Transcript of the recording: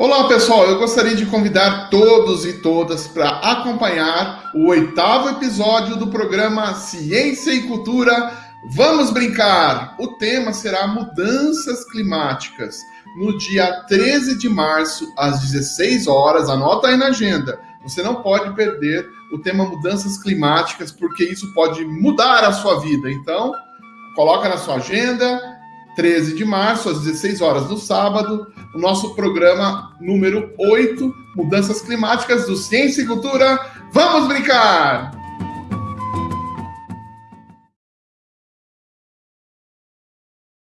Olá pessoal, eu gostaria de convidar todos e todas para acompanhar o oitavo episódio do programa Ciência e Cultura. Vamos brincar! O tema será mudanças climáticas. No dia 13 de março, às 16 horas, anota aí na agenda. Você não pode perder o tema mudanças climáticas, porque isso pode mudar a sua vida. Então, coloca na sua agenda, 13 de março, às 16 horas do sábado, o nosso programa número 8, Mudanças Climáticas do Ciência e Cultura. Vamos brincar!